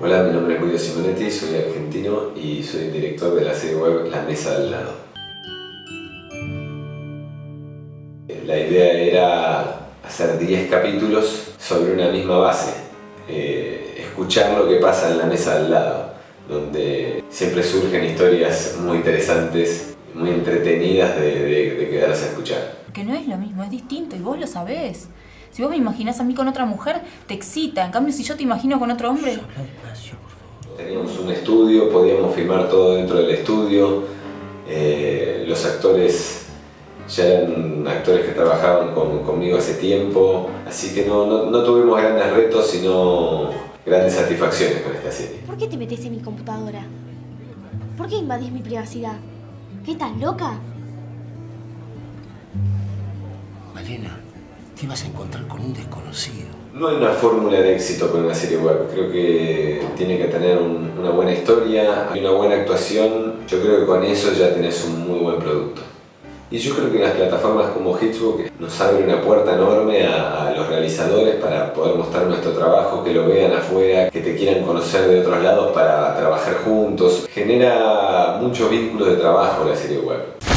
Hola, mi nombre es Guido Simonetti, soy argentino y soy director de la serie web La Mesa al Lado. La idea era hacer 10 capítulos sobre una misma base, eh, escuchar lo que pasa en la mesa al lado, donde siempre surgen historias muy interesantes, muy entretenidas de, de quedarse a escuchar. Que no es lo mismo, es distinto y vos lo sabés. Si vos me imaginás a mí con otra mujer, te excita. En cambio, si yo te imagino con otro hombre... Teníamos un estudio, podíamos filmar todo dentro del estudio. Eh, los actores ya eran actores que trabajaban conmigo hace tiempo. Así que no, no, tuvimos grandes retos, sino grandes satisfacciones con esta serie. ¿Por qué te metes en mi computadora? ¿Por qué invadís mi privacidad? ¿Qué estás loca? Malena, te vas a encontrar con un desconocido. No hay una fórmula de éxito con una serie web. Creo que tiene que tener una buena historia y una buena actuación. Yo creo que con eso ya tenés un muy buen producto. Y yo creo que las plataformas como Hitsbook nos abren una puerta enorme a, a, los realizadores para poder mostrar nuestro trabajo, que lo vean afuera, que te quieran conocer de otros lados para trabajar juntos. Genera muchos vínculos de trabajo la serie web.